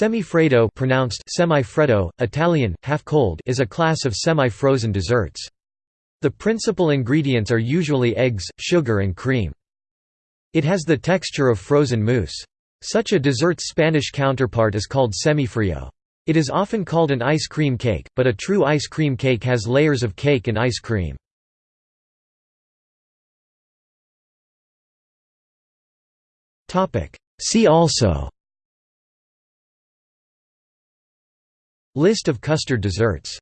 Semifreddo pronounced semi-freddo, Italian, half-cold is a class of semi-frozen desserts. The principal ingredients are usually eggs, sugar and cream. It has the texture of frozen mousse. Such a dessert's Spanish counterpart is called semifrio. It is often called an ice cream cake, but a true ice cream cake has layers of cake and ice cream. See also List of custard desserts